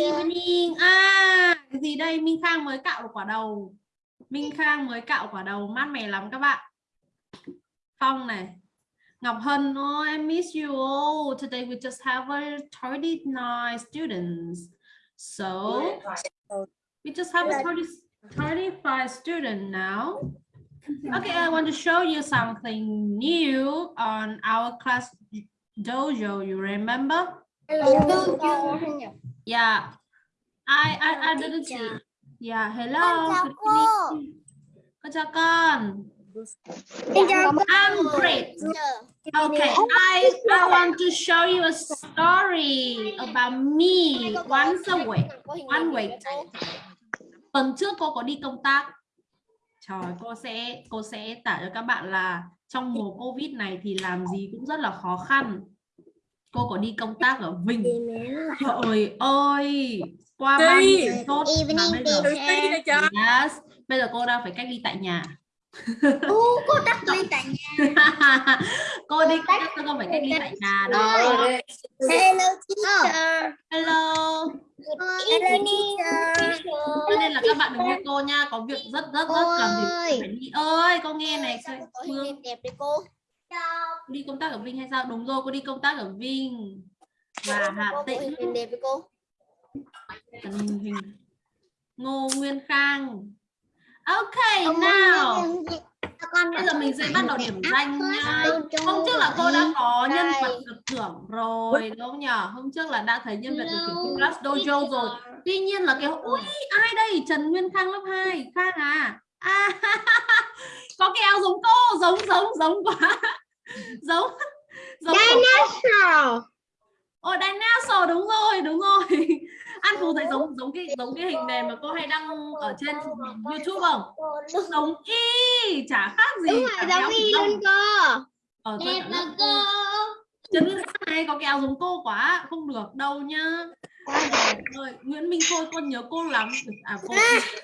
evening à cái gì đây? Minh Khang mới cạo được quả đầu. Minh Khang mới cạo quả đầu. Mát mẻ lắm các bạn. Phong này. Ngọc Hân oh I miss you all. Today we just have a 39 students. So we just have a 30, 35 student now. Okay I want to show you something new on our class dojo. You remember yeah I I, I didn't see yeah hello chào cô. con chào con I'm great Okay, I, I want to show you a story about me once a week. One week. Tuần trước cô có đi công tác. Trời, cô sẽ cô sẽ tả cho các bạn là trong mùa Covid này thì làm gì cũng rất là khó khăn. Cô có đi công tác ở Vinh. Trời ơi, qua nhiêu ngày tốt mà bây giờ yes, bây giờ cô đang phải cách ly tại nhà. Ô, cô đắc lên tại nhà. cô đi công tác cô phải cách ly tại nhà đó. Hello teacher. Hello. Good evening teacher. Cho nên là các bạn đừng nghe cô nha, có việc rất rất rất cần thì phải đi ơi, cô nghe này, Phương đẹp đấy cô. Cô đi công tác ở Vinh hay sao? Đúng rồi, cô đi công tác ở Vinh và Hà Tĩnh. hình đẹp với cô. Hình Ngô Nguyên Khang. Okay, now bây giờ mình sẽ bắt đầu điểm danh nha. Hôm trước là cô đã có nhân vật được thưởng rồi đúng không nhỉ? Hôm trước là đã thấy nhân vật được thưởng Class Dojo rồi. Tuy nhiên là cái ui ai đây? Trần Nguyên Khang lớp 2, Khang à? À có cái áo giống cô, giống giống giống quá. Giống giống Dinosaur. Ồ dinosaur đúng rồi, đúng rồi. An Phú thấy giống giống cái giống cái hình nền mà cô hay đăng ở trên YouTube không? Giống y, chả khác gì. Đúng rồi, giống y luôn cô. Ờ, cảm ơn cô. Khang này có áo giống cô quá, không được đâu nhá. Ôi, Nguyễn Minh Khôi con nhớ cô lắm. À cô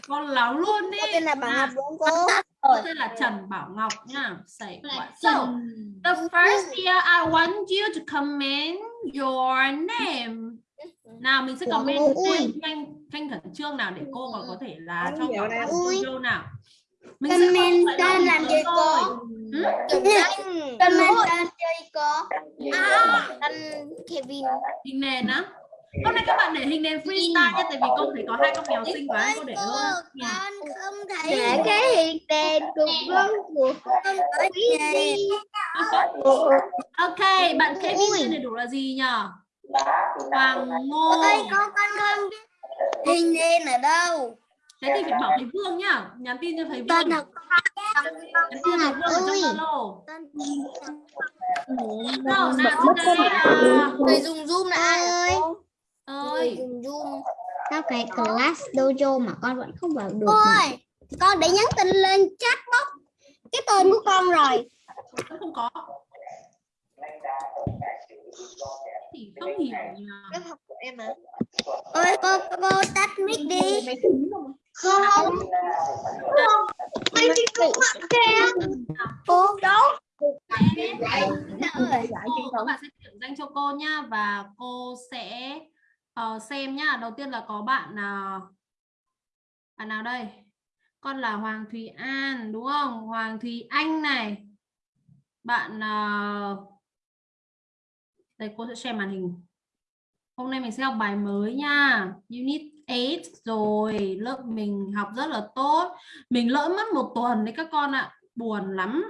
con lắm luôn đi. Cô tên là Bảo Ngọc đúng cô? Cô tên là Trần Bảo Ngọc nha. Say what? So, the first year I want you to comment your name. Nào mình sẽ comment tên thanh thanh khẩn trương nào để cô còn có thể là cho vào các video nào. Mình Comment không phải tên làm gì cô? Comment tên chơi cô. À, tên Kevin. Nền á. Hôm nay các bạn để hình nền freestyle nhé, tại vì cô thấy có hai con mèo xinh quá, cô để luôn. Con không thấy để cái hiện đèn cùng vân của con ở nhà. Ok, bạn Kevin tên đầy đủ là gì nhở? Hoàng Ngô. Ôi, con con biết hình nền ở đâu. Thế thì phải bảo thầy Vương nhá. Nhắn tin cho thầy Vương. Nhắn tin cho thầy Vương ở trong. Zalo. Nào, nào, à, Người dùng zoom là ai ơi? Ơi, zoom. Sao cái class dojo mà con vẫn không vào được Cô mà? ơi, con để nhắn tin lên chat box cái tên của con rồi. không có. Thì không hiểu nhỉ. học của em à? Ôi cô cô tắt mic đi. Không. Anh đi cũng mặc kìa. Cô đâu? Ơi, cô, các bạn sẽ điểm danh cho cô nhá và cô sẽ uh, xem nhá. Đầu tiên là có bạn nào bạn nào đây? Con là Hoàng Thùy An đúng không? Hoàng Thùy Anh này. Bạn uh... đây cô sẽ share màn hình. Hôm nay mình sẽ học bài mới nha. Unit 8 rồi. Lớp mình học rất là tốt. Mình lỡ mất một tuần đấy các con ạ. Buồn lắm.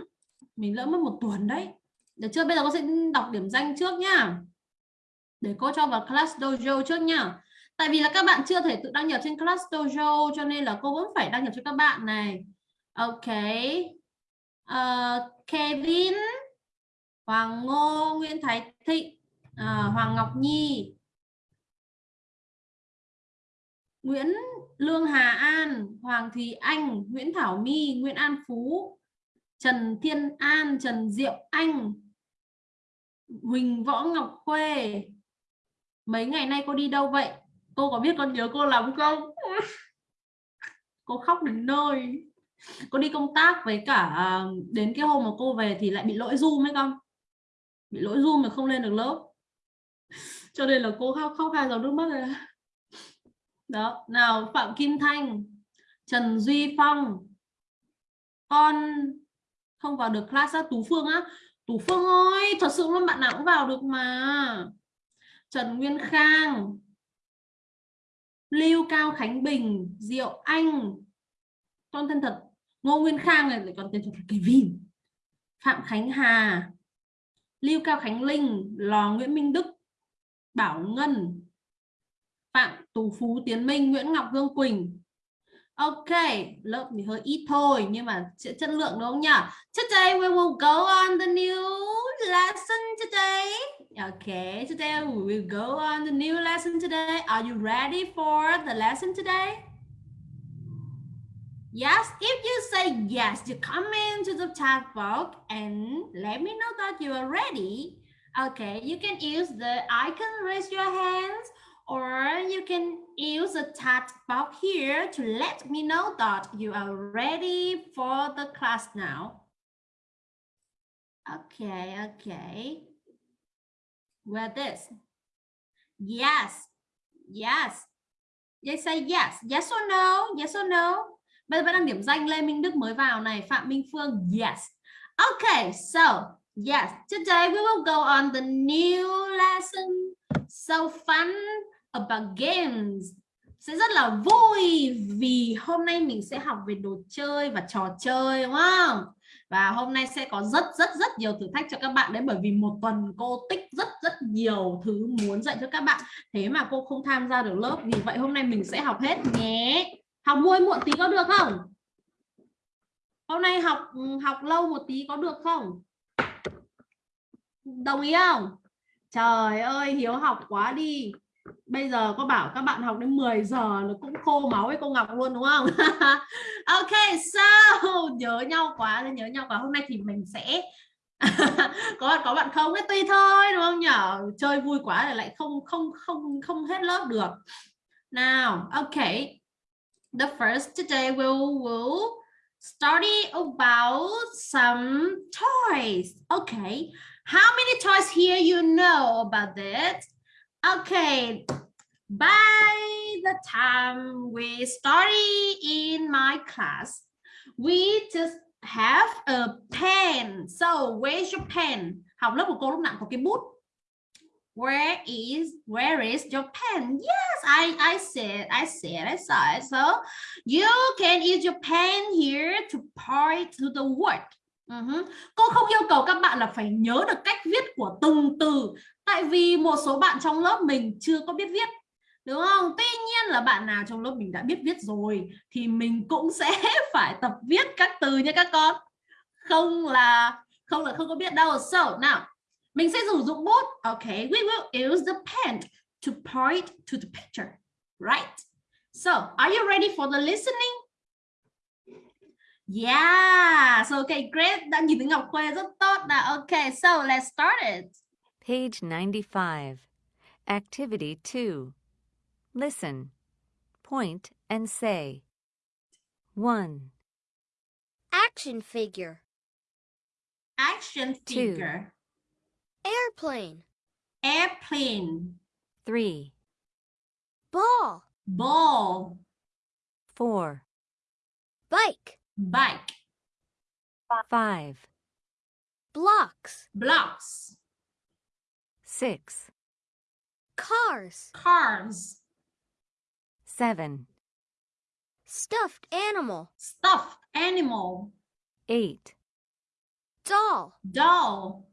Mình lỡ mất một tuần đấy. Được chưa? Bây giờ con sẽ đọc điểm danh trước nhá. Để cô cho vào class dojo trước nhá. Tại vì là các bạn chưa thể tự đăng nhập trên class dojo cho nên là cô vẫn phải đăng nhập cho các bạn này. Ok. uh, Kevin, Hoàng Ngô, Nguyễn Thái Thịnh, uh, Hoàng Ngọc Nhi, Nguyễn Lương Hà An, Hoàng Thùy Anh, Nguyễn Thảo My, Nguyễn An Phú, Trần Thiên An, Trần Diệu Anh, Huỳnh Võ Ngọc Khuê. Mấy ngày nay cô đi đâu vậy? Cô có biết con nhớ cô lắm không? cô khóc đến nơi. Cô đi công tác với cả à, đến cái hôm mà cô về thì lại bị lỗi Zoom ấy con. Bị lỗi Zoom mà không lên được lớp. Cho nên là cô khóc khóc hai dòng nước mắt rồi. đó nào phạm kim thanh trần duy phong con không vào được class á tú phương á tú phương ơi thật sự luôn bạn nào cũng vào được mà trần nguyên khang lưu cao khánh bình diệu anh con tên thật ngô nguyên khang này lại còn tên thật là kevin phạm khánh hà lưu cao khánh linh lò nguyễn minh đức bảo ngân phạm tú phú tiến minh nguyễn ngọc Dương quỳnh Ok, lớp thì hơi ít thôi nhưng mà sẽ chất lượng đúng không nhỉ? Today we will go on the new lesson today. Okay, today we will go on the new lesson today. Are you ready for the lesson today? Yes, if you say yes, you come into the chat box and let me know that you are ready. Okay, you can use the icon raise your hands or you can use the chat box here to let me know that you are ready for the class now. Okay, okay. Where this? Yes, yes. They say yes, yes or no, yes or no. Bây giờ đang điểm danh Lê Minh Đức mới vào này, Phạm Minh Phương, yes. Okay, so yes, today we will go on the new lesson. So fun about games sẽ rất là vui vì hôm nay mình sẽ học về đồ chơi và trò chơi đúng không? Và hôm nay sẽ có rất rất rất nhiều thử thách cho các bạn đấy, bởi vì một tuần cô tích rất rất nhiều thứ muốn dạy cho các bạn. Thế mà cô không tham gia được lớp, vì vậy hôm nay mình sẽ học hết nhé. Học muôi muộn tí có được không? Hôm nay học ừ, học lâu một tí có được không? Đồng ý không? Trời ơi, hiếu học quá đi bây giờ có bảo các bạn học đến 10 giờ nó cũng khô máu với cô Ngọc luôn, đúng không? Ok, so, nhớ nhau quá nhớ nhau quá. Hôm nay thì mình sẽ có bạn có bạn không? Cái tùy thôi, đúng không nhở? Chơi vui quá là lại không không không không hết lớp được. Nào, ok. The first today we'll will study about some toys. Okay how many toys here you know about that Okay, by the time we study in my class, we just have a pen. So where's your pen? Học lớp của cô lúc nào có cái bút. Where is where is your pen? Yes, I I said I said I saw it. So you can use your pen here to point to the word. Uh -huh. Cô không yêu cầu các bạn là phải nhớ được cách viết của từng từ tại vì một số bạn trong lớp mình chưa có biết viết, đúng không? Tuy nhiên là bạn nào trong lớp mình đã biết viết rồi thì mình cũng sẽ phải tập viết các từ nha các con. Không là không là không có biết đâu. So, nào, mình sẽ sử dụng bút. Okay we will use the pen to point to the picture. Right. So, are you ready for the listening? Yeah. So okay great đã nhìn thấy Ngọc Khuê rất tốt. Đã okay so, let's start it. Page 95. Activity 2. Listen. Point and say. 1, Action figure. Action Two. figure. Airplane. Airplane. 3, Ball. Ball. 4, Bike. Bike. 5, Blocks. Blocks. 6, Cars. Cars. 7, Stuffed animal. Stuffed animal. 8, Doll. Doll.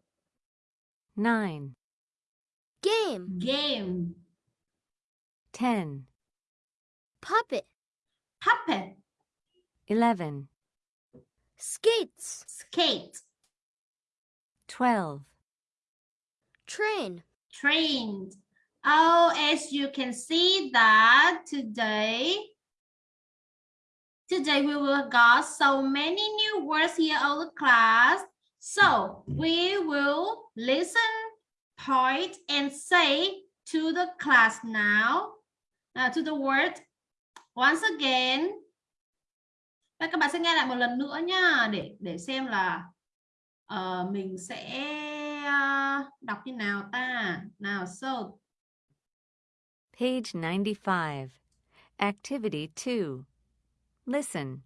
9, Game. Game. 10, Puppet. Puppet. 11, Skates. Skate. 12, Train. trained, Oh, as you can see that today, today we will got so many new words here on the class. So we will listen, point, and say to the class now, uh, to the word once again. Và các bạn sẽ nghe lại một lần nữa nha để để xem là uh, mình sẽ uh, đọc như nào ta. Nào, so page 95. Activity 2. Listen.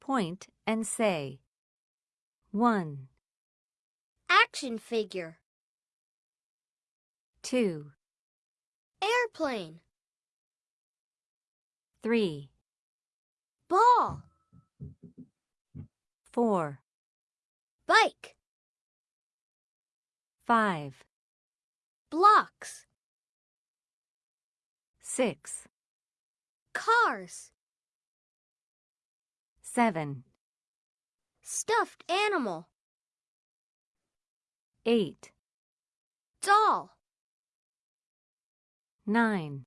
Point and say. 1, Action figure. 2, Airplane. 3, Ball. 4, Bike. 5, Blocks. 6, Cars. 7, Stuffed animal. 8, Doll. 9,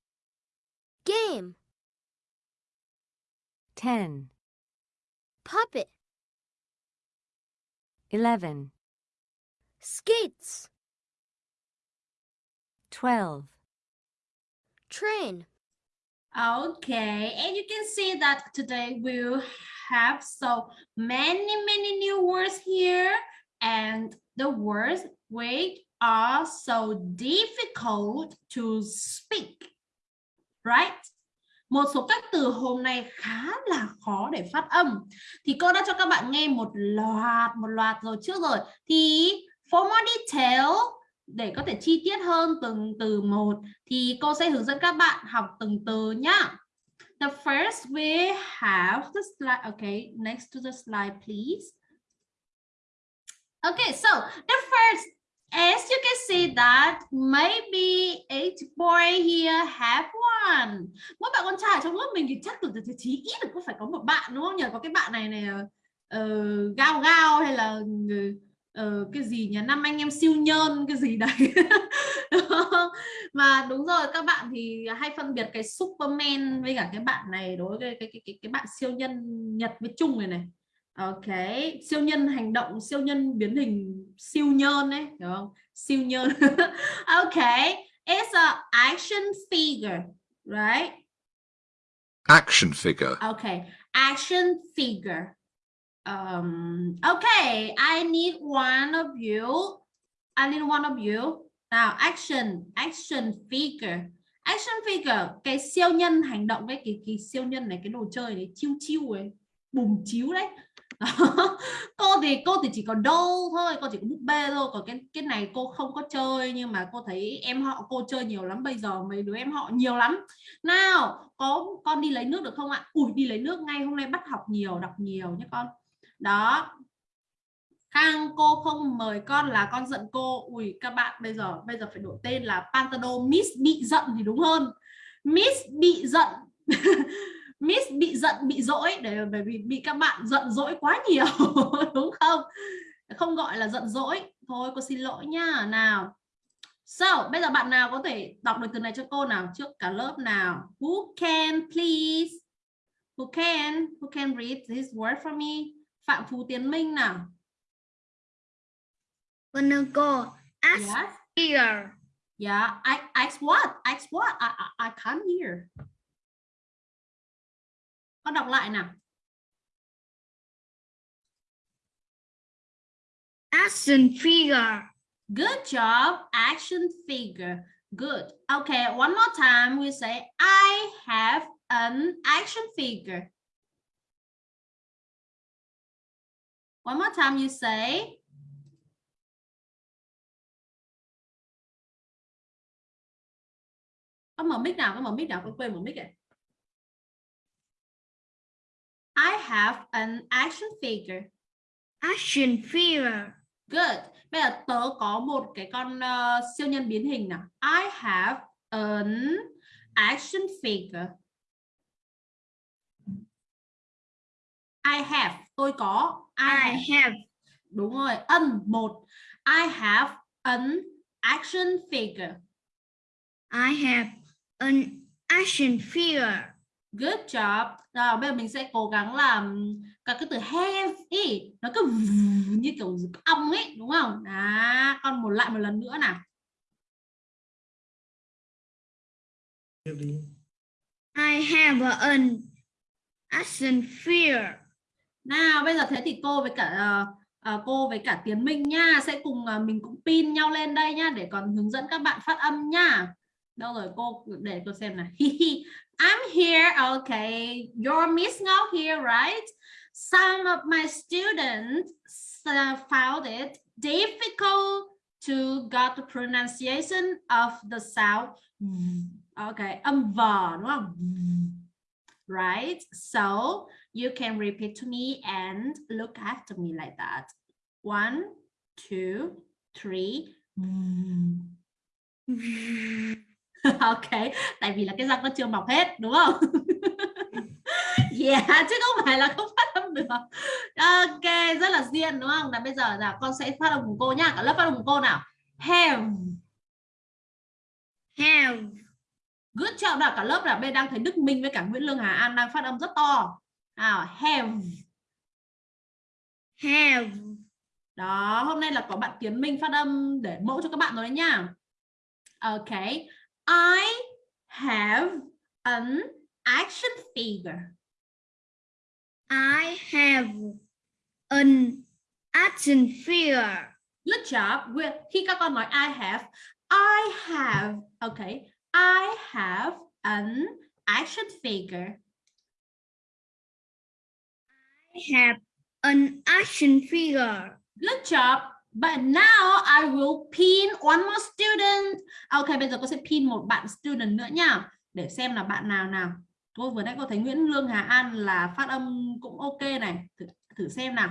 Game. 10, Puppet. 11, Skates. 12. Train. Okay, and you can see that today we'll have so many, many new words here, and the words which are so difficult to speak, right? Một số các từ hôm nay khá là khó để phát âm. Thì cô đã cho các bạn nghe một loạt, một loạt rồi trước rồi. Thì for more detail, để có thể chi tiết hơn từng từ một thì cô sẽ hướng dẫn các bạn học từng từ nhá. The first we have the slide. Okay, next to the slide, please. Okay, so the first, as you can see that maybe eight boy here have one. Mỗi bạn con trai trong lớp mình thì chắc từ từ chí ít được có phải có một bạn đúng không nhỉ? Có cái bạn này này uh, gao gao hay là uh, cái gì nhỉ? Năm anh em siêu nhân cái gì đấy. mà đúng rồi các bạn thì hay phân biệt cái Superman với cả cái bạn này đối với cái cái cái, cái bạn siêu nhân Nhật với Trung này này Ok siêu nhân hành động siêu nhân biến hình siêu nhân đấy hiểu không siêu nhân ok it's a action figure right Action figure. Okay, action figure. Um, okay, I need one of you. I need one of you. Nào, action, action figure. Action figure, cái siêu nhân hành động với cái, cái siêu nhân này, cái đồ chơi đấy, chiêu chiêu ấy, bùng chiếu đấy. cô thì cô thì chỉ có doll thôi, cô chỉ có búp bê thôi, còn cái cái này cô không có chơi nhưng mà cô thấy em họ cô chơi nhiều lắm bây giờ mấy đứa em họ nhiều lắm. Nào, có con đi lấy nước được không ạ? Ui đi lấy nước ngay hôm nay bắt học nhiều, đọc nhiều nhé con. Đó, Khang cô không mời con là con giận cô. Ui các bạn bây giờ bây giờ phải đổi tên là Pantado. Miss bị giận thì đúng hơn. Miss bị giận. Miss bị giận bị dỗi. Để bởi vì bị các bạn giận dỗi quá nhiều đúng không? Không gọi là giận dỗi. Thôi cô xin lỗi nha. Nào. So bây giờ bạn nào có thể đọc được từ này cho cô nào? Trước cả lớp nào? Who can please? Who can? Who can read this word for me? Phạm Phú Tiến Minh nào cô. Ask Yes. here. Yeah. I ask what? Ask what? I, I I can't hear. Con đọc lại nào. Action figure. Good job. Action figure. Good. Okay. One more time. We say I have an action figure. One more time. You say. Có mở mic nào có mở mic nào con quên mở mic này I have an action figure. Action figure. good. Bây giờ tớ có một cái con uh, siêu nhân biến hình nào. I have an action figure I have tôi có I, I have. đúng rồi ân một I have an action figure I have an action figure. Good job. Rồi bây giờ mình sẽ cố gắng làm các cái từ have ý nó cứ như kiểu ong ấy đúng không? Đó, con một lại một lần nữa nào. I have an action figure. Nào bây giờ thế thì cô với cả uh, cô với cả Tiến Minh nha sẽ cùng uh, mình cũng pin nhau lên đây nhá để còn hướng dẫn các bạn phát âm nha. Đâu rồi cô để cô xem này. I'm here. Okay, you're Miss Ngọc here, right? Some of my students uh, found it difficult to get the pronunciation of the sound. Okay, âm vần đúng không? Right. So you can repeat to me and look after me like that. One, two, three. ok tại vì là cái răng nó chưa mọc hết đúng không? Yeah chứ không phải là không phát âm được. Ok rất là duyên đúng không? Là bây giờ là con sẽ phát âm cùng cô nhá. Cả lớp phát âm cùng cô nào? Have. Have. Good job là cả lớp là bên đang thấy Đức Minh với cả Nguyễn Lương Hà An đang phát âm rất to nào have. Have. Đó hôm nay là có bạn Tiến Minh phát âm để mẫu cho các bạn rồi đấy nhá ok. I have an action figure. I have an action figure. Good job. Khi các con nói I have I have okay I have an action figure have an action figure Good job. But now I will pin one more student. Ok, bây giờ cô sẽ pin một bạn student nữa nha. Để xem là bạn nào nào. Cô vừa nãy cô thấy Nguyễn Lương Hà An là phát âm cũng ok này. Thử, thử xem nào.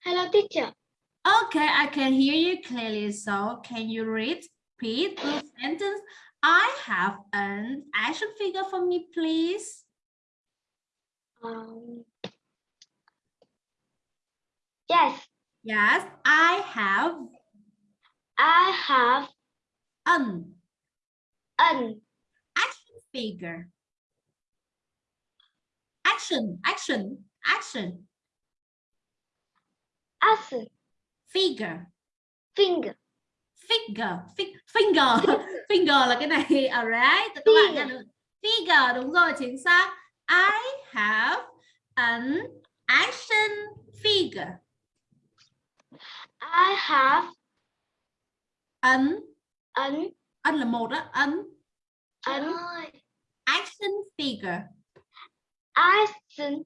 hello teacher Okay, I can hear you clearly. So can you read, repeat the sentence? I have an action figure for me, please. um, yes Yes, I have I have an an action figure. Action, action, action, action figure, finger figure, fi- finger, finger là cái này, alright, các bạn nha. đúng- Figure, đúng rồi, chính xác. I have an action figure. I have An, an an là một á, an an action figure. action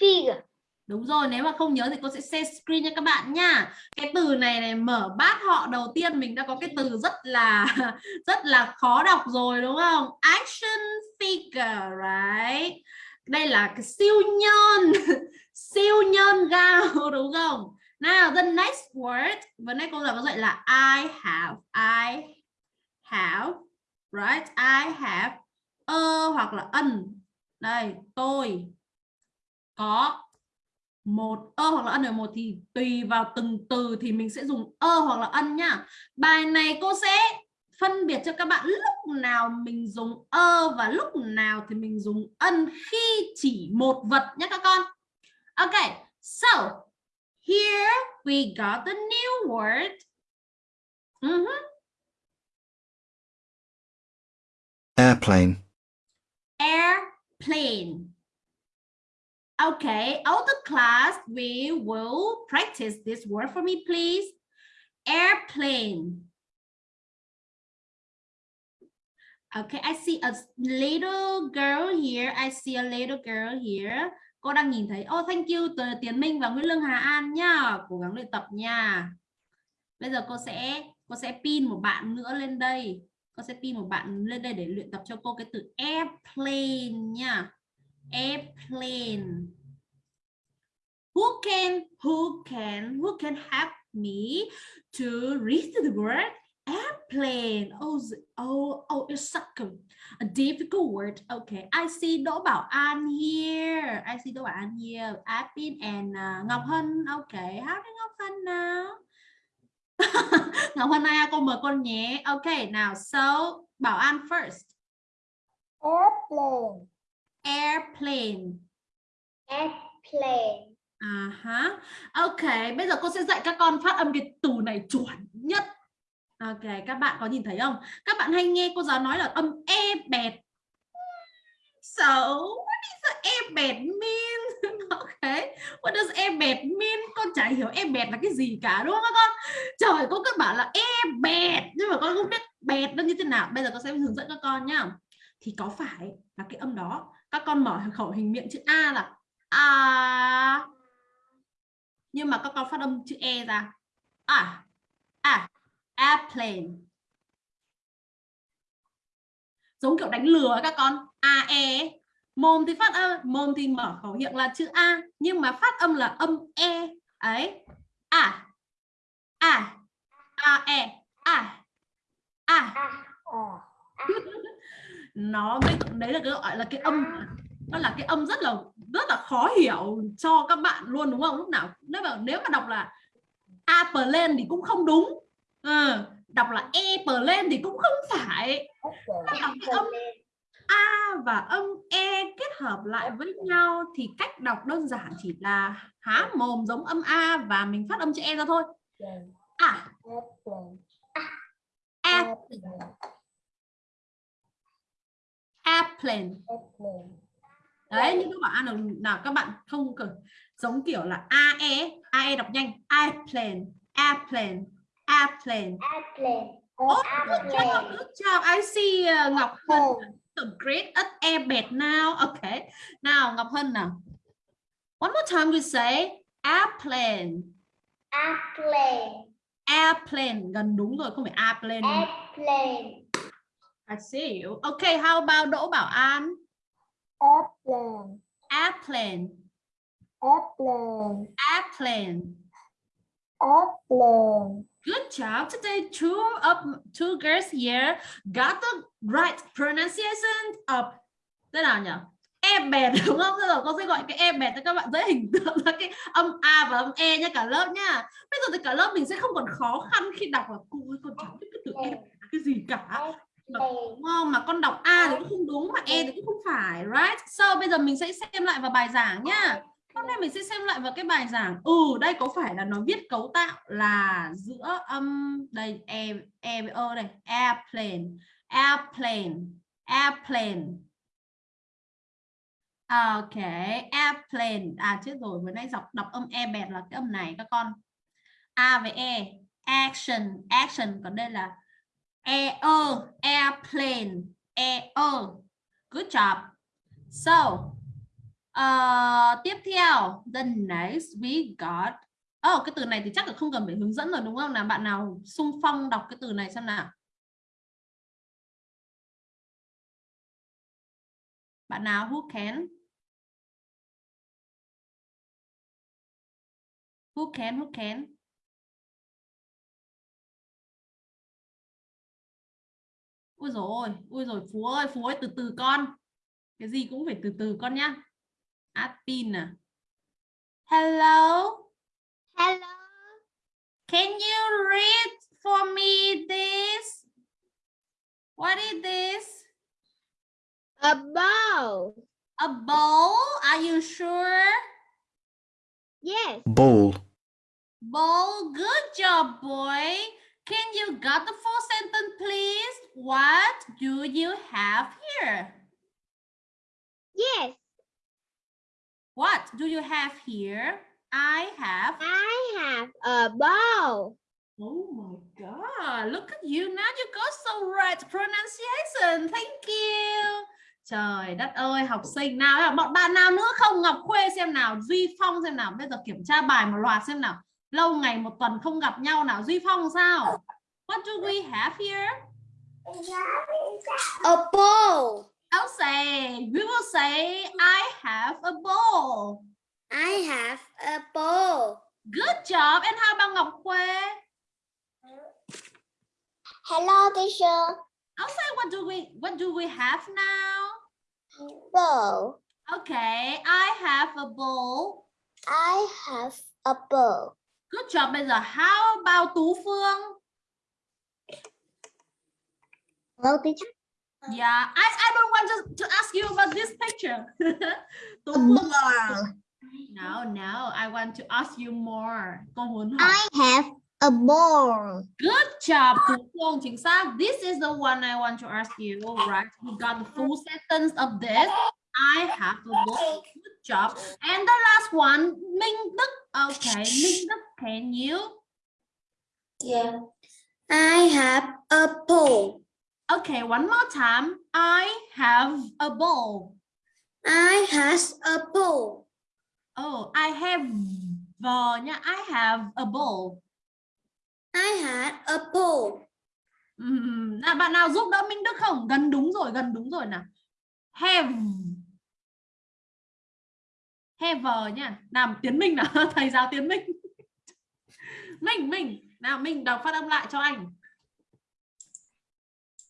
figure Đúng rồi, nếu mà không nhớ thì cô sẽ share screen cho các bạn nha. Cái từ này này mở bát họ đầu tiên mình đã có cái từ rất là rất là khó đọc rồi đúng không? Action figure, right? Đây là cái siêu nhân, siêu nhân gao đúng không? Now the next word, vừa nãy cô giáo có dạy là I have, I have, right? I have a hoặc là an. Đây, tôi có một ơ hoặc là ân ở một thì tùy vào từng từ thì mình sẽ dùng ơ hoặc là ân nhá bài này cô sẽ phân biệt cho các bạn lúc nào mình dùng ơ và lúc nào thì mình dùng ân khi chỉ một vật nhé các con ok so here we got the new word Mhm. airplane, airplane. Okay, all the class, we will practice this word for me, please. Airplane. Okay, I see a little girl here. I see a little girl here. Cô đang nhìn thấy. Oh, thank you từ Tiến Minh và Nguyễn Lương Hà An nha. Cố gắng luyện tập nha. Bây giờ cô sẽ cô sẽ pin một bạn nữa lên đây. Cô sẽ pin một bạn lên đây để luyện tập cho cô cái từ airplane nha. Airplane. Who can who can who can help me to read the word airplane? Oh, oh, oh, it's such a, a difficult word. Okay, I see Đỗ Bảo An here. I see Đỗ Bảo An here. Apin and uh, Ngọc Hân. Okay, how do Ngọc Hân now? Ngọc Hân ai à, cô mời con nhé. Okay, now so Bảo An first. airplane Airplane. airplane À ha. Ok, bây giờ cô sẽ dạy các con phát âm cái từ này chuẩn nhất. Ok, các bạn có nhìn thấy không? Các bạn hay nghe cô giáo nói là âm e bẹt. So, what does the e bẹt mean? ok, what does e bẹt mean? Con chả hiểu e bẹt là cái gì cả đúng không các con? Trời, cô cứ bảo là e bẹt nhưng mà con không biết bẹt nó như thế nào bây giờ con sẽ hướng dẫn các con nhá thì có phải là cái âm đó các con mở khẩu hình miệng chữ a là a. Nhưng mà các con phát âm chữ e ra. À à airplane. Giống kiểu đánh lừa các con. A e. Mồm thì phát âm mồm thì mở khẩu hiệu là chữ a nhưng mà phát âm là âm e. Ấy. À à a e. À à nó đấy là cái gọi là cái âm. Nó là cái âm rất là rất là khó hiểu cho các bạn luôn đúng không? Lúc nào nếu mà nếu mà đọc là a lên thì cũng không đúng. Ừ. đọc là e lên thì cũng không phải. Đọc cái âm a và âm e kết hợp lại với nhau thì cách đọc đơn giản chỉ là há mồm giống âm a và mình phát âm chữ e ra thôi. À. A airplane đấy nhưng các bạn nào, nào các bạn không cần giống kiểu là ae ae đọc nhanh airplane airplane airplane Airplane. Oh, good job, good job. I see uh, Ngọc Hân so great at airbed now. Okay. Nào Ngọc Hân nào. One more time we say airplane. Airplane. Airplane gần đúng rồi không phải airplane. Airplane. I see you. Okay, how about Đỗ Bảo An? Airplane. Airplane. Airplane. Airplane. Airplane. Good job. Today, two of two girls here got the right pronunciation of thế nào nhỉ? E bẹt đúng không? Bây giờ con sẽ gọi cái e bẹt cho các bạn dễ hình tượng ra cái âm a và âm e nha cả lớp nha. Bây giờ thì cả lớp mình sẽ không còn khó khăn khi đọc là cô ơi con cháu biết cái từ e cái gì cả. Đúng không? Mà con đọc a thì cũng không đúng mà e thì cũng không phải, right? So bây giờ mình sẽ xem lại vào bài giảng nhá. Hôm nay mình sẽ xem lại vào cái bài giảng. Ừ, đây có phải là nó viết cấu tạo là giữa âm đây e e với ơ đây, airplane, airplane, airplane. À, ok, airplane. À chết rồi, vừa nãy đọc đọc âm e bẹt là cái âm này các con. A với e, action, action còn đây là e airplane, e. Good job. So, Uh, tiếp theo, the next we got Oh, cái từ này thì chắc là không cần phải hướng dẫn rồi đúng không nào? Bạn nào sung phong đọc cái từ này xem nào. Bạn nào who can? Who can, who can? Ui rồi, ui rồi Phú ơi, Phú ơi từ từ con. Cái gì cũng phải từ từ con nhá. Admin à? Hello. Hello. Can you read for me this? What is this? A bow. A bowl? Are you sure? Yes. Ball. Bowl. Good job, boy. Can you got the full sentence, please? What do you have here? Yes. What do you have here? I have. I have a bow. Oh my God. Look at you. Now you got so right pronunciation. Thank you. Trời đất ơi, học sinh nào bọn bạn nào nữa không Ngọc Khuê xem nào, Duy Phong xem nào, bây giờ kiểm tra bài một loạt xem nào. Lâu ngày một tuần không gặp nhau nào, Duy Phong sao? What do we have here? A bow. I'll say, we will say, I have a ball. I have a bow. Good job. And how about Ngọc Khuê? Hello, teacher. I'll say, what do we, what do we have now? Bow. Okay, I have a ball. I have a bow. Good job. Bây giờ, how about Tú Phương? Hello, teacher. Yeah, I, I don't want to, to ask you about this picture. Tú Phương. No, no, I want to ask you more. Con muốn hỏi. I have a ball. Good job, Tú Phương. Chính xác. This is the one I want to ask you. All right, we got the full sentence of this. I have a ball. Good job. And the last one, Minh Đức. Okay, Minh Đức, can you? Yeah. I have a bowl. Okay, one more time. I have a bowl. I has a bowl. Oh, I have uh, nha. I have a bowl. I had a bowl. Ừm, là bạn nào giúp đỡ Minh Đức không? Gần đúng rồi, gần đúng rồi nào. Have. Have nha. Làm Tiến Minh nào, thầy giáo Tiến Minh. Minh, Minh. Nào Minh đọc phát âm lại cho anh.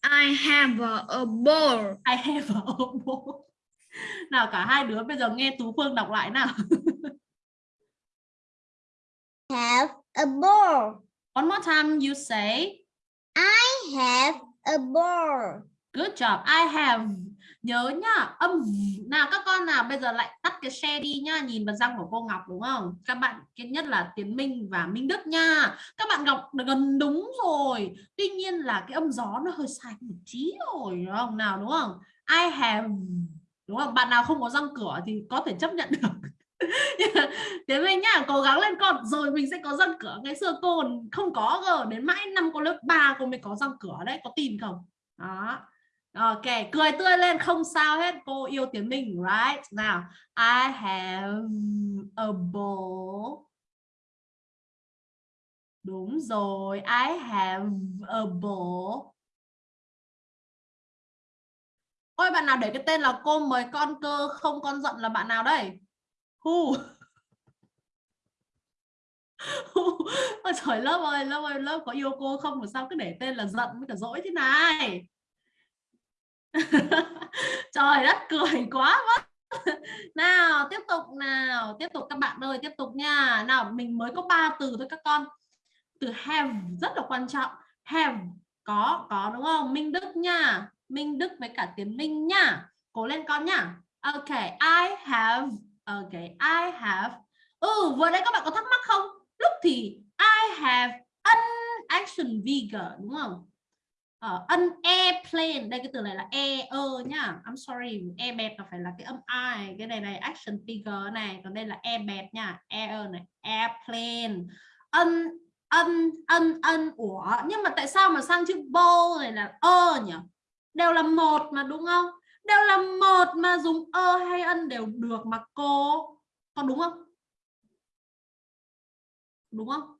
I have a, bowl. I have a bowl. Nào cả hai đứa bây giờ nghe Tú Phương đọc lại nào. Have a bowl. One more time you say. I have a bowl. Good job. I have. Nhớ nhá, âm v- nào các con nào bây giờ lại tắt cái share đi nhá, nhìn vào răng của cô Ngọc đúng không? Các bạn cái nhất là Tiến Minh và Minh Đức nha. Các bạn Ngọc gần đúng rồi. Tuy nhiên là cái âm gió nó hơi sai một tí rồi đúng không? Nào đúng không? I have đúng không? Bạn nào không có răng cửa thì có thể chấp nhận được. Nhưng mà Tiến Minh nhá, cố gắng lên con rồi mình sẽ có răng cửa. Ngày xưa cô không có cơ, đến mãi năm cô lớp 3 cô mới có răng cửa đấy, có tin không? Đó. Ok, cười tươi lên không sao hết. Cô yêu tiếng mình, right? Nào, I have a ball. Đúng rồi, I have a ball. Ôi bạn nào để cái tên là cô mời con cơ không con giận là bạn nào đây? Who? Who? Ôi trời lớp ơi, lớp ơi, lớp có yêu cô không mà sao cứ để tên là giận với cả dỗi thế này? Trời đất cười quá mất. Nào, tiếp tục nào, tiếp tục các bạn ơi, tiếp tục nha. Nào, mình mới có ba từ thôi các con. Từ have rất là quan trọng. Have có có đúng không? Minh Đức nha. Minh Đức với cả Tiến Minh nha. Cố lên con nha. Ok, I have Ok, I have. Ừ, vừa đây các bạn có thắc mắc không? Lúc thì I have an action figure đúng không? Uh, an airplane. Đây cái từ này là e ơ nhá. I'm sorry e bẹt là phải là cái âm i. Cái này này action figure này. Còn đây là e bẹt nha. E ơ này airplane. An an an an. Ủa nhưng mà tại sao mà sang chữ bowl này là ơ nhỉ? Đều là một mà đúng không? Đều là một mà dùng ơ hay ân đều được mà cô. Có đúng không? Đúng không?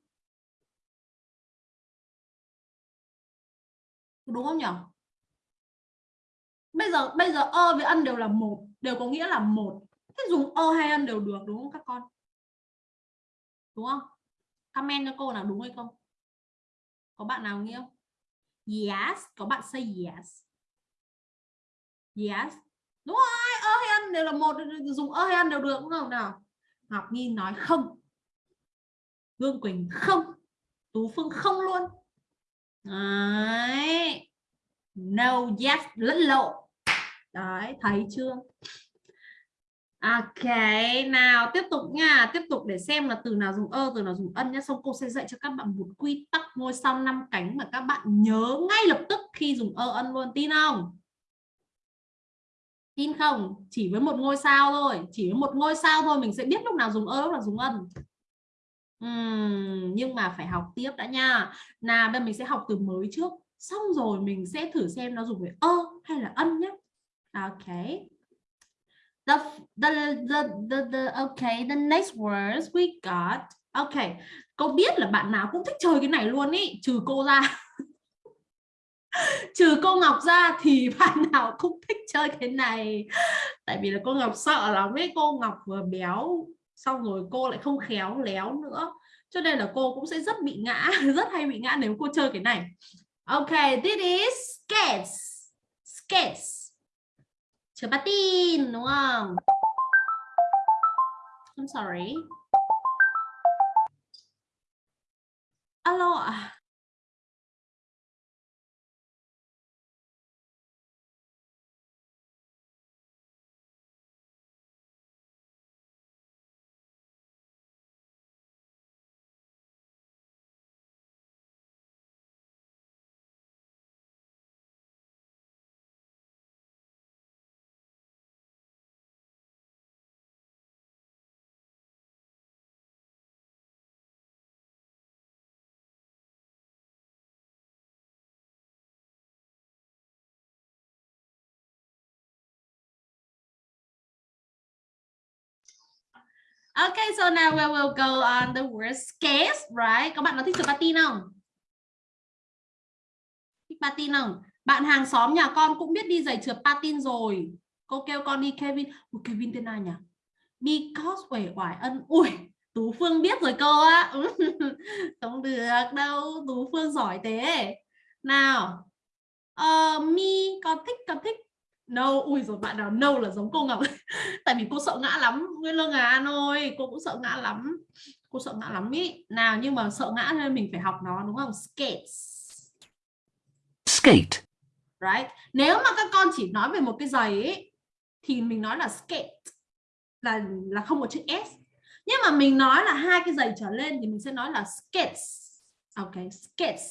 Đúng không nhỉ? Bây giờ bây giờ ơ với ân đều là một, đều có nghĩa là một. Thế dùng ơ hay ân đều được, đúng không các con? Đúng không? Comment cho cô nào đúng hay không? Có bạn nào nghĩ không? Yes, có bạn say yes. Yes. Đúng rồi, ơ hay ân đều là một, dùng ơ hay ân đều được, đúng không nào? Ngọc Nhi nói không. Vương Quỳnh không. Tú Phương không luôn. Đấy. No, yes, lẫn lộn. Đấy, thấy chưa? Ok, nào tiếp tục nha, tiếp tục để xem là từ nào dùng ơ, từ nào dùng ân nhé. Xong cô sẽ dạy cho các bạn một quy tắc ngôi sao năm cánh mà các bạn nhớ ngay lập tức khi dùng ơ ân luôn, tin không? Tin không? Chỉ với một ngôi sao thôi, chỉ với một ngôi sao thôi mình sẽ biết lúc nào dùng ơ, lúc nào dùng ân. Nhưng mà phải học tiếp đã nha. Nào bây mình sẽ học từ mới trước. Xong rồi mình sẽ thử xem nó dùng với ơ hay là ân nhé ok. The, the, the, the, the, okay the next words we got. Ok cô biết là bạn nào cũng thích chơi cái này luôn ý trừ cô ra. Trừ cô Ngọc ra thì bạn nào cũng thích chơi cái này. Tại vì là cô Ngọc sợ lắm ấy cô Ngọc vừa béo xong rồi cô lại không khéo léo nữa. Cho nên là cô cũng sẽ rất bị ngã, rất hay bị ngã nếu cô chơi cái này. Ok, this is skates skates chơi patin đúng không? I'm sorry. Alo Okay, so now we will go on the worst case, right? Các bạn có thích trượt patin không? Thích patin không? Bạn hàng xóm nhà con cũng biết đi giày trượt patin rồi. Cô kêu con đi Kevin. Ủa, Kevin tên ai nhỉ? Because uể oải ân. Ui, Tú Phương biết rồi cô á. Không được đâu, Tú Phương giỏi thế. Nào. Uh, mi con thích con thích No, ui rồi bạn nào no là giống cô Ngọc Tại vì cô sợ ngã lắm Nguyên Lương An ơi, cô cũng sợ ngã lắm Cô sợ ngã lắm ý Nào nhưng mà sợ ngã nên mình phải học nó đúng không Skates skate, right? Nếu mà các con chỉ nói về một cái giày ấy, thì mình nói là skate là là không có chữ s. Nhưng mà mình nói là hai cái giày trở lên thì mình sẽ nói là skates. Okay, skates.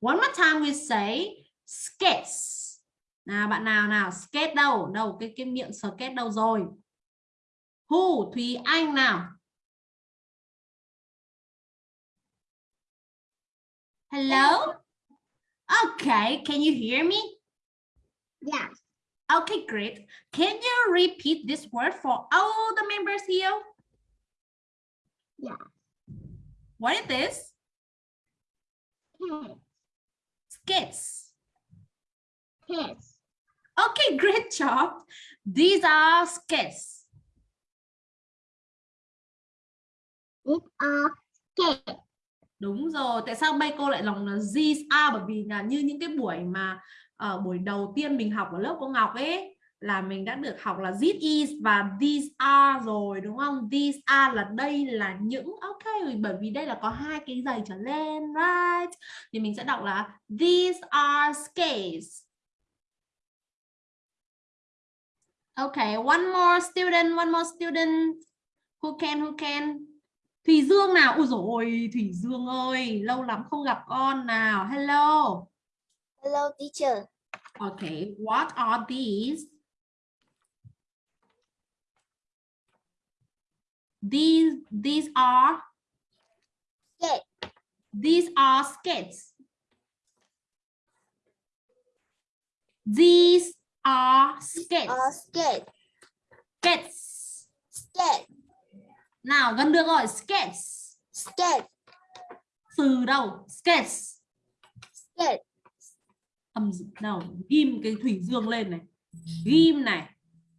One more time we say skates. Nào bạn nào nào skate đâu? Đâu cái cái miệng skate đâu rồi? Who? Thùy Anh nào. Hello? Okay, can you hear me? Yeah. Okay, great. Can you repeat this word for all the members here? Yeah. What is this? Skates. Kids. Okay, great job. These are skates. It are kids. Đúng rồi. Tại sao bay cô lại lòng là these are bởi vì là như những cái buổi mà ở buổi đầu tiên mình học ở lớp cô Ngọc ấy là mình đã được học là this is và these are rồi đúng không? These are là đây là những ok bởi vì đây là có hai cái giày trở lên right thì mình sẽ đọc là these are skates. Okay, one more student, one more student. Who can, who can? Thùy Dương nào? Ui dồi ôi, Thùy Dương ơi, lâu lắm không gặp con nào. Hello. Hello, teacher. Okay, what are these? These these are Skate. these are skates. These are skates. Are skate. Skates. Skate. Nào gần được rồi, skates. Skate. Từ đâu? Skates. Skate. âm nào ghim cái thủy dương lên này ghim này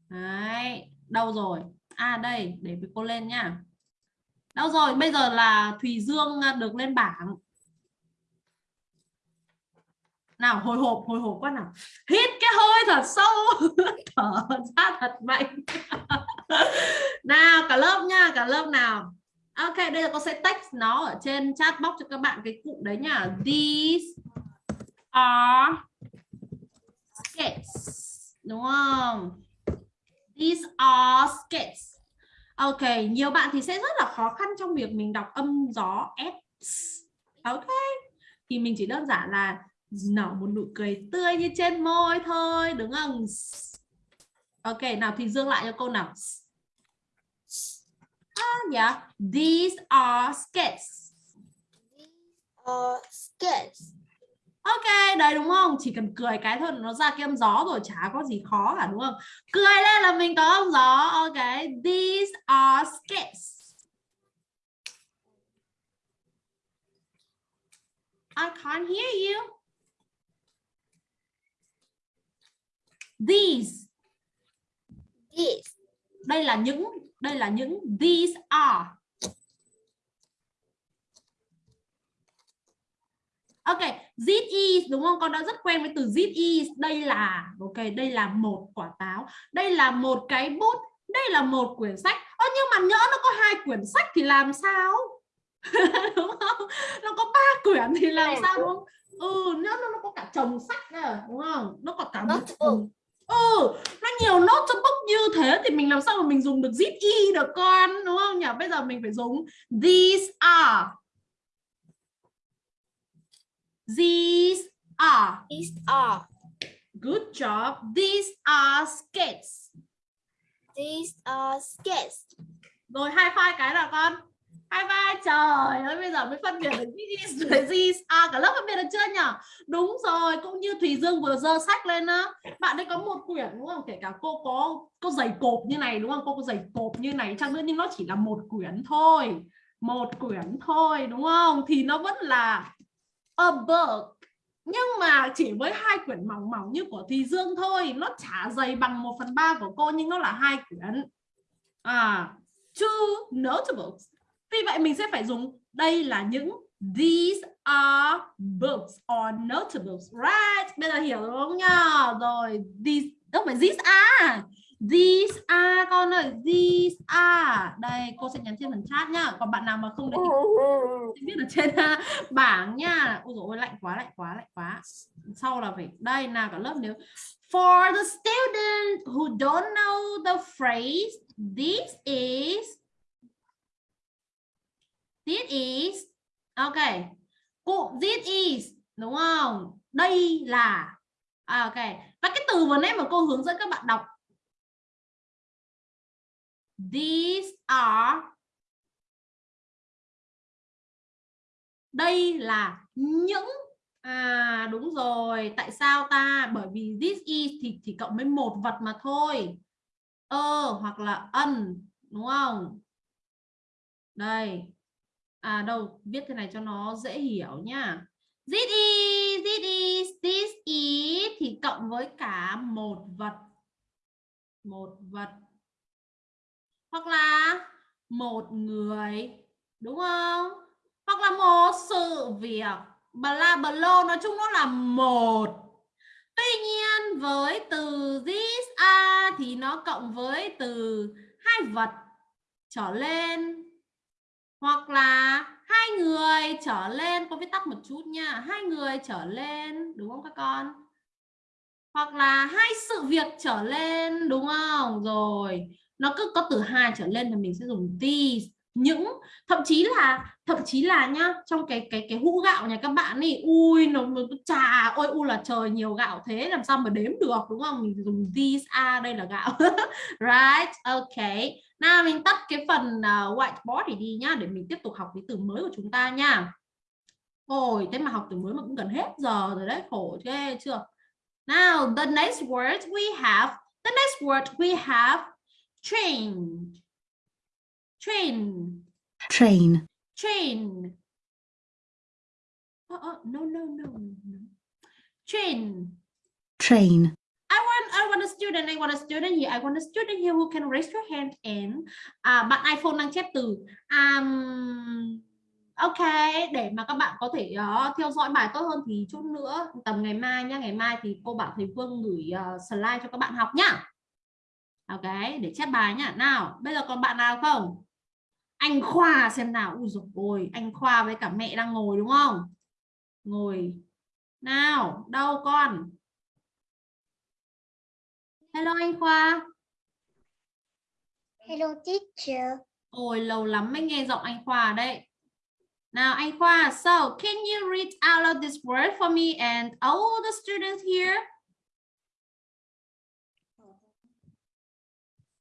đấy đâu rồi à đây để cô lên nhá đâu rồi bây giờ là thùy dương à, được lên bảng nào, hồi hộp hồi hộp quá nào. Hít cái hơi thật sâu, thở ra thật mạnh. Nào, cả lớp nha, cả lớp nào. Ok đây là con sẽ text nó ở trên chat box cho các bạn cái cụm đấy nha. These are skates đúng không? These are skates ok, nhiều bạn thì sẽ rất là khó khăn trong việc mình đọc âm gió s ok, thì mình chỉ đơn giản là nở một nụ cười tươi như trên môi thôi đúng không ok nào thì dương lại cho câu nào ah yeah these are skates Are skates. Ok, đấy đúng không? Chỉ cần cười cái thôi nó ra cái âm gió rồi chả có gì khó cả đúng không? Cười lên là mình có âm gió. Ok, these are skates. I can't hear you. These, These. đây là những, đây là những these are. Ok, this is đúng không? Con đã rất quen với từ this is. Đây là ok, đây là một quả táo. Đây là một cái bút. Đây là một quyển sách. Ơ nhưng mà nhỡ nó có hai quyển sách thì làm sao? đúng không? Nó có ba quyển thì làm sao đúng không? Ừ, nhỡ nó, nó có cả chồng sách nữa, đúng không? Nó có cả một Notebook. Ừ, nó nhiều notebook như thế thì mình làm sao mà mình dùng được zip y được con đúng không nhỉ? Bây giờ mình phải dùng these are These are. These are. Good job. These are skates. These are skates. Rồi hai five cái nào con? Hai ba, trời ơi, bây giờ mới phân biệt được this is với this à cả lớp phân biệt được chưa nhỉ đúng rồi, cũng như thùy dương vừa dơ sách lên á. Bạn ấy có một quyển đúng không? Kể cả cô có có giày cộp như này đúng không? Cô có giày cộp như này chăng nữa, nhưng nó chỉ là một quyển thôi. Một quyển thôi, đúng không? Thì nó vẫn là a book. Nhưng mà chỉ với hai quyển mỏng mỏng như của Thùy Dương thôi. Nó chả dày bằng 1 phần ba của cô, nhưng nó là hai quyển. À two notebooks vì vậy mình sẽ phải dùng đây là những these are books or notables, right? Bây giờ hiểu đúng không nhá? Rồi, these không phải these are. These are, con ơi, these are. Đây, cô sẽ nhắn trên phần chat nhá. Còn bạn nào mà không để ý biết ở trên à, bảng nha ôi dồi ôi, lạnh quá lạnh quá lạnh quá. Sau là phải, đây, nào cả lớp nếu. For the student who don't know the phrase, this is this is ok. Cụm this is đúng không? Đây là. À, ok. Và cái từ vừa nãy mà cô hướng dẫn các bạn đọc. These are. Đây là những. À đúng rồi. Tại sao ta? Bởi vì this is thì chỉ cộng với một vật mà thôi. Ơ hoặc là ân đúng không? Đây à đâu, viết thế này cho nó dễ hiểu nhá. This is this is this is thì cộng với cả một vật. Một vật. Hoặc là một người, đúng không? Hoặc là một sự việc. Bla bla nói chung nó là một. Tuy nhiên với từ this, a thì nó cộng với từ hai vật trở lên hoặc là hai người trở lên con viết tắt một chút nha. Hai người trở lên đúng không các con? Hoặc là hai sự việc trở lên đúng không? Rồi nó cứ có từ hai trở lên thì mình sẽ dùng these. Những thậm chí là thậm chí là nhá trong cái cái cái hũ gạo nhà các bạn ấy ui nó, nó trà ôi u là trời nhiều gạo thế làm sao mà đếm được đúng không? Mình dùng these are đây là gạo. Right? Okay nào mình tắt cái phần uh, whiteboard thì đi nhá để mình tiếp tục học cái từ mới của chúng ta nha. Ôi thế mà học từ mới mà cũng gần hết giờ rồi đấy khổ ghê chưa? Now the next word we have the next word we have train. Train. Train, train. Oh, oh, no no no no. Train. Train, I want I want a student I want a student here I want a student here who can raise your hand and à, bạn iPhone đang chép từ um, ok để mà các bạn có thể uh, theo dõi bài tốt hơn thì chút nữa tầm ngày mai nhá ngày mai thì cô bảo thầy Phương gửi uh, slide cho các bạn học nhá. Ok để chép bài nhá. Nào bây giờ còn bạn nào không? Anh Khoa xem nào. Ui dồi ôi anh Khoa với cả mẹ đang ngồi đúng không? Ngồi. Nào đâu con? Hello anh Khoa Hello teacher. ôi lâu lắm mới nghe giọng anh Khoa đấy nào anh Khoa so can you read out loud this word for me and all the students here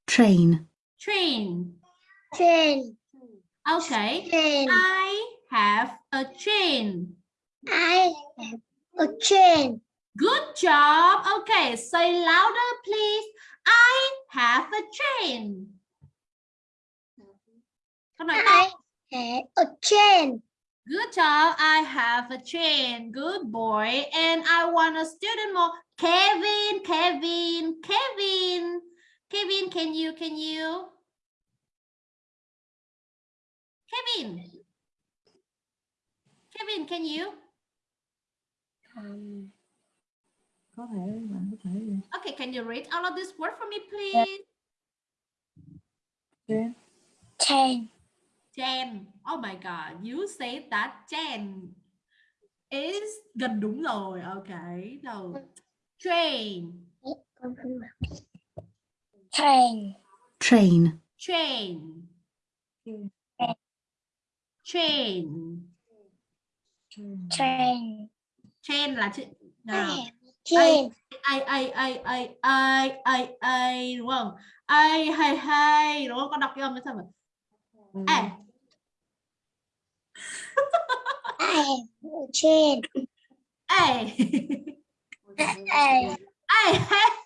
train, train Train. okay Train. I have a train I have a train. Good job. Okay, say louder, please. I have a chain. Con nói to. I have a chain. Good job. I have a chain. Good boy. And I want a student more. Kevin, Kevin, Kevin. Kevin, can you, can you? Kevin. Kevin, can you? Um, có thể bạn có thể Okay, can you read all of this word for me, please? trên Train. Chen. Oh my god, you say that Chen is gần đúng rồi. Okay. Đâu. Train. Train. train, Train. Train. Train. Train là chữ nào? Ai ai ai ai ai ai ai đúng không? Ai hay hay đúng không? Con đọc cái âm nó sao vậy? Ừ. À. I have a chain. ê I ê hey,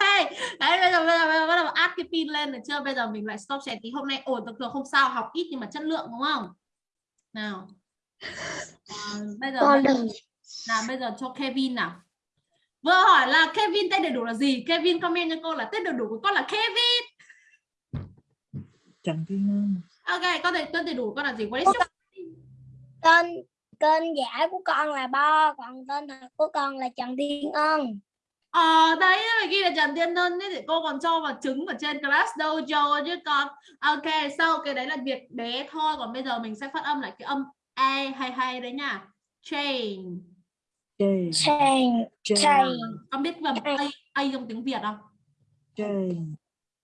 hey. đấy bây giờ bây giờ bây giờ bắt đầu áp cái pin lên được chưa bây giờ mình lại stop share tí hôm nay ổn được không sao học ít nhưng mà chất lượng đúng không nào à, bây giờ con bây giờ- đừng nào bây giờ cho Kevin nào vừa hỏi là Kevin tên đầy đủ là gì? Kevin comment cho cô là tên đầy đủ của con là Kevin. Trần Thiên Ân ok con tên tên đầy đủ của con là gì? What is your tên tên giả của con là Bo còn tên thật của con là Trần Thiên Ân. Ờ đấy mà ghi là Trần Tiên Ân thì cô còn cho vào trứng ở trên class dojo chứ con. Ok sau cái đấy là việc bé thôi còn bây giờ mình sẽ phát âm lại cái âm a hay hay đấy nha. Chain Chain Chain chain con biết vần a a trong tiếng Việt không? Chain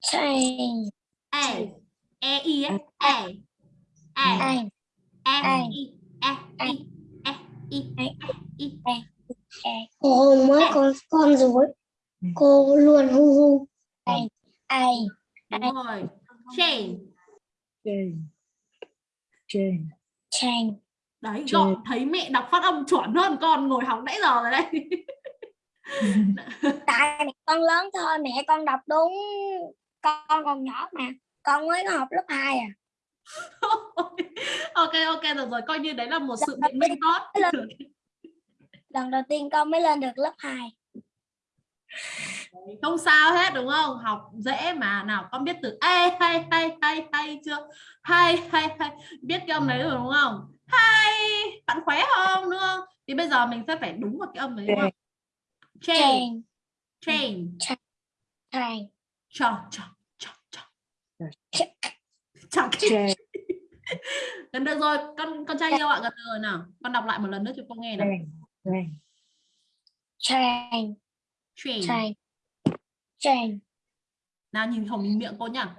chain a. E i a. A. Chain a i a i a i a i. Cô hôn mới con con rồi. Cô luôn hu hu. Ai ai đúng rồi. Chain Chain Chain chain đấy Chain. gọi thấy mẹ đọc phát âm chuẩn hơn con ngồi học nãy giờ rồi đây tại mẹ con lớn thôi mẹ con đọc đúng. Con còn nhỏ mà con mới có học lớp 2 à. Ok ok được rồi coi như đấy là một sự biện minh tốt. lần đầu tiên con mới lên được lớp 2 không sao hết đúng không? Học dễ mà. Nào con biết từ ê hay hay hay hay chưa? Hay hay hay biết cái âm đấy rồi đúng không hay bạn khỏe không đúng không? Thì bây giờ mình sẽ phải đúng vào cái âm đấy đúng không? Chain chain chain chain cho cho cho Chain gần được rồi con con trai yêu ạ gần được rồi nào. Con đọc lại một lần nữa cho cô nghe nào. Chain chain chain chain chain nào nhìn mình miệng cô nhá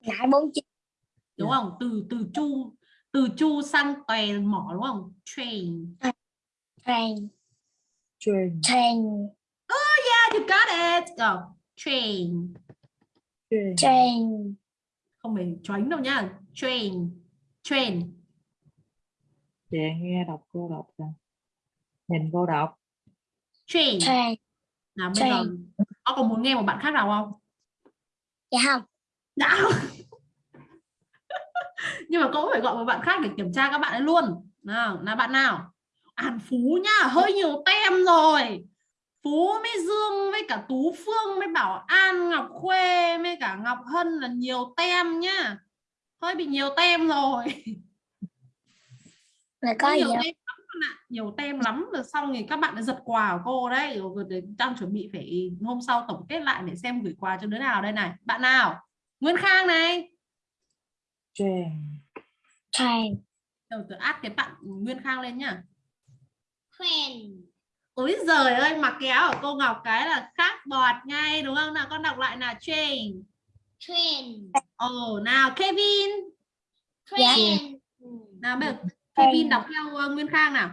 lại bốn chữ. Đúng không? Từ từ chu từ chu sang tòe mỏ đúng không? Train. Chain Chain chain yeah you got it. Go train. Chain chain không phải choánh đâu nhá train. Train. Chị nghe đọc cô đọc nè. Nhìn cô đọc. Train. Chain nào bây giờ có còn muốn nghe một bạn khác nào không? Dạ không. Đã nhưng mà cô cũng phải gọi một bạn khác để kiểm tra các bạn ấy luôn. Nào là bạn nào? An Phú nhá hơi nhiều tem rồi. Phú với Dương với cả Tú Phương với Bảo An Ngọc Khuê với cả Ngọc Hân là nhiều tem nhá. Hơi bị nhiều tem rồi. Là có nhiều tem lắm nhiều tem lắm rồi xong thì các bạn đã giật quà của cô đấy. Rồi đang chuẩn bị phải hôm sau tổng kết lại để xem gửi quà cho đứa nào đây này. Bạn nào? Nguyên Khang này Chain chain đầu từ át cái bạn Nguyên Khang lên nhá. Friend Ôi giời ơi áo của cô Ngọc cái là khác bọt ngay đúng không? Nào con đọc lại là chain friend ồ nào Kevin. Friend nào bây giờ Kevin đọc theo uh, Nguyên Khang nào.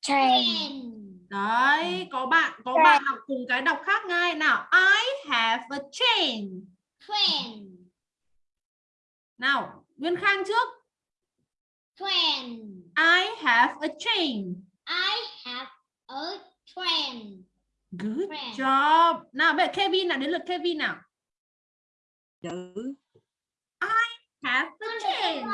Chain đấy có bạn có Chain. bạn đọc cùng cái đọc khác ngay. Nào I have a chain. Friend nào Nguyên Khang trước. Friend I have a chain I have a friend good Friend. job. Nào bây giờ Kevin nào đến lượt Kevin nào. Chữ. Have a chain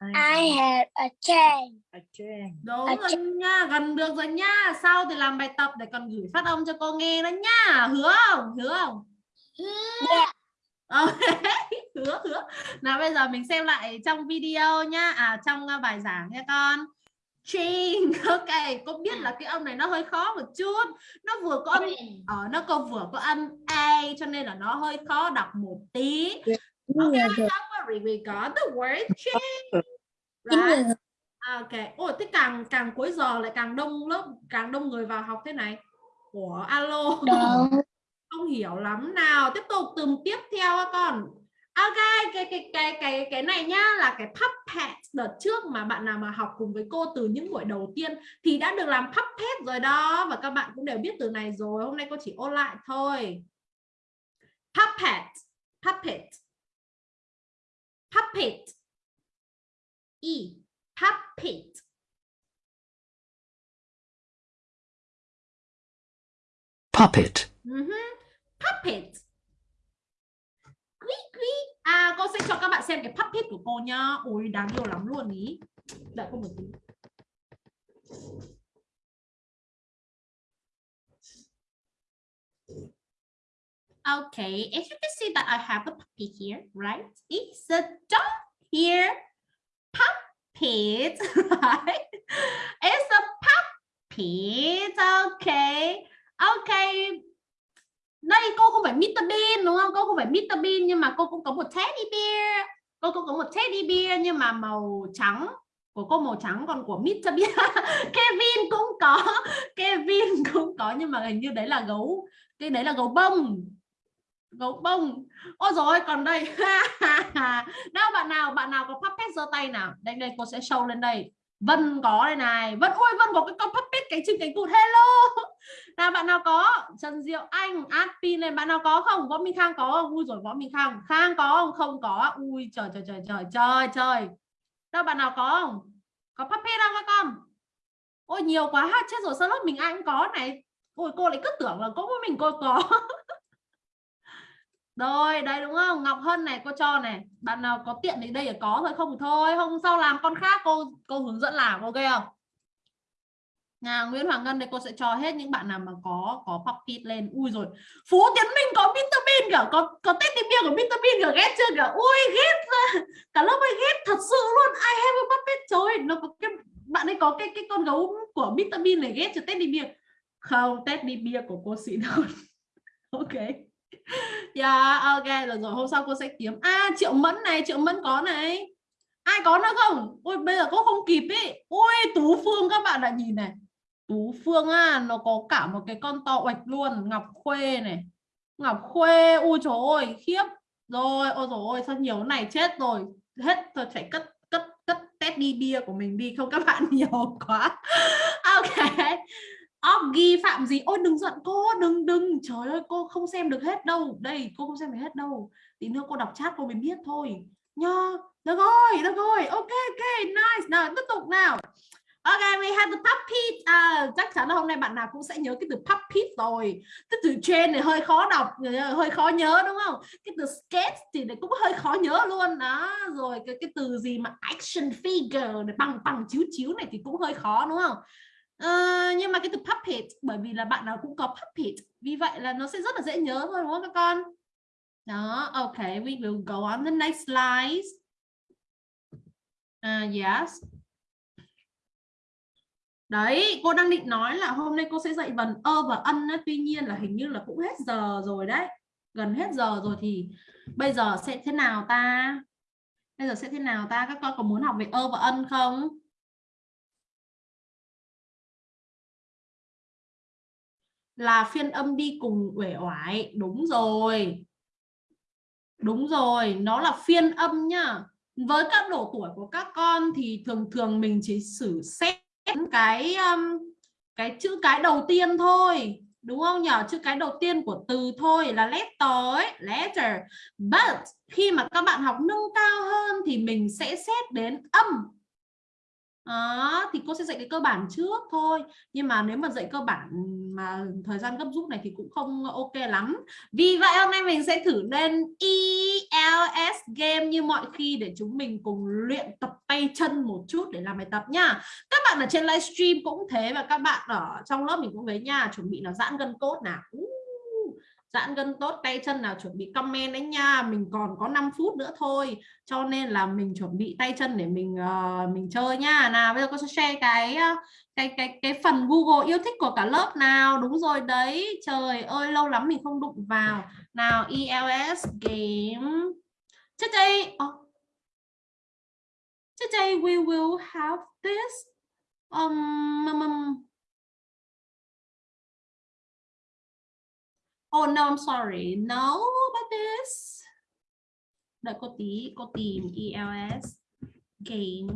I have a chain A chain đúng A rồi nha gần được rồi nha. Sau thì làm bài tập để còn gửi phát âm cho cô nghe đó nha. Hứa không? Hứa không? Yeah. Ờ, hứa hứa. Nào bây giờ mình xem lại trong video nhá. À trong uh, bài giảng nha con. Chain, ok, cô biết là cái âm này nó hơi khó một chút. Nó vừa có âm ở nó có vừa có âm A cho nên là nó hơi khó đọc một tí. Ok, don't worry, we got the word chain Right? Ok, ôi thế càng càng cuối giờ lại càng đông lớp, càng đông người vào học thế này. Ủa, alo, không hiểu lắm nào. Tiếp tục từng tiếp theo á con. Ok, cái cái cái cái cái này nhá là cái puppet đợt trước mà bạn nào mà học cùng với cô từ những buổi đầu tiên thì đã được làm puppet rồi đó và các bạn cũng đều biết từ này rồi. Hôm nay cô chỉ ôn lại thôi. Puppet, puppet, puppet e puppet puppet, Mhm. puppet à cô sẽ cho các bạn xem cái puppet của cô nhá ôi đáng yêu lắm luôn ý đợi cô một tí Okay, as you can see that I have a puppy here, right? It's a dog here. Puppet, right? It's a puppet, okay. Okay. Đây, cô không phải Mr Bean, đúng không? Cô không phải Mr Bean, nhưng mà cô cũng có một teddy bear. Cô cũng có một teddy bear, nhưng mà màu trắng. Của cô, màu trắng còn của Mr Bean Kevin cũng có. Kevin cũng có, nhưng mà hình như đấy là gấu, cái đấy là gấu bông gấu bông ôi rồi còn đây đâu bạn nào bạn nào có puppet giơ tay nào đây đây, cô sẽ show lên đây Vân có đây này. Vân, ôi, Vân có cái con puppet cánh chim cánh cụt hello. Nào, bạn nào có? Trần Diệu Anh Adpin này bạn nào có không? Võ Minh Khang có không? Ui rồi Võ Minh Khang. Khang có không? Không có. Ui, trời trời trời trời trời trời. Đâu, bạn nào có không? Có puppet không các con ôi, nhiều quá. Ha, chết rồi. Sao lớp mình ai cũng có này. Ôi, cô lại cứ tưởng là có mỗi mình cô có. rồi đây đúng không? Ngọc Hân này, cô cho này. Bạn nào có tiện thì đây là có thôi, không thì thôi. Hôm sau làm con khác, cô cô hướng dẫn làm, ok không? Nhà Nguyễn Hoàng Ngân đây, cô sẽ cho hết những bạn nào mà có có pocket lên. Ui rồi, Phú Tiến Minh có vitamin cả có có tết đi của vitamin Bean cả ghét chưa cả ui, ghét cả lớp ơi, ghét thật sự luôn. I have a puppet trời nó có cái, bạn ấy có cái cái con gấu của vitamin này ghét cho đi bia. Không đi bia của cô xịn hơn. Ok yeah, ok rồi rồi hôm sau cô sẽ kiếm. À triệu mẫn này triệu mẫn có này. Ai có nữa không? Ôi bây giờ cô không kịp ấy ôi tú phương các bạn đã nhìn này. Tú phương à nó có cả một cái con to oạch luôn ngọc khuê này. Ngọc khuê u trời ơi khiếp. Rồi ôi rồi ôi sao nhiều này chết rồi. Hết tôi phải cất cất cất test đi bia của mình đi không các bạn nhiều quá. Ok. Oggy phạm gì ôi đừng giận cô đừng đừng trời ơi cô không xem được hết đâu đây cô không xem được hết đâu tí nữa cô đọc chat cô mới biết thôi nha được rồi được rồi ok ok nice nào tiếp tục nào Ok, we have the puppet. À, chắc chắn là hôm nay bạn nào cũng sẽ nhớ cái từ puppet rồi. Cái từ trên này hơi khó đọc, hơi khó nhớ đúng không? Cái từ sketch thì này cũng hơi khó nhớ luôn đó. Rồi cái cái từ gì mà action figure này bằng bằng chiếu chiếu này thì cũng hơi khó đúng không? Uh, nhưng mà cái từ puppet bởi vì là bạn nào cũng có puppet vì vậy là nó sẽ rất là dễ nhớ thôi đúng không các con? Đó ok we will go on the next slide. Uh, yes. Đấy cô đang định nói là hôm nay cô sẽ dạy vần ơ và ân á, tuy nhiên là hình như là cũng hết giờ rồi đấy. Gần hết giờ rồi thì bây giờ sẽ thế nào ta? Bây giờ sẽ thế nào ta? Các con có muốn học về ơ và ân không? Là phiên âm đi cùng uể oải. Đúng rồi. Đúng rồi nó là phiên âm nhá. Với các độ tuổi của các con thì thường thường mình chỉ xử xét cái um, cái chữ cái đầu tiên thôi. Đúng không nhỉ chữ cái đầu tiên của từ thôi là letter ấy letter. But khi mà các bạn học nâng cao hơn thì mình sẽ xét đến âm. Đó, thì cô sẽ dạy cái cơ bản trước thôi. Nhưng mà nếu mà dạy cơ bản mà thời gian gấp rút này thì cũng không ok lắm. Vì vậy hôm nay mình sẽ thử lên ELS game như mọi khi để chúng mình cùng luyện tập tay chân một chút để làm bài tập nha. Các bạn ở trên livestream cũng thế và các bạn ở trong lớp mình cũng thế nha, chuẩn bị là giãn gân cốt nào giãn gân tốt tay chân nào chuẩn bị comment đấy nha. Mình còn có 5 phút nữa thôi. Cho nên là mình chuẩn bị tay chân để mình uh, mình chơi nha. Nào bây giờ con sẽ share cái ờ, cái cái cái phần Google yêu thích của cả lớp nào. Đúng rồi đấy. Trời ơi lâu lắm mình không đụng vào. Nào ELS game today oh, today we will have this. Um, um Oh no, I'm sorry. No about this. Đợi cô tí, cô tìm ELS game.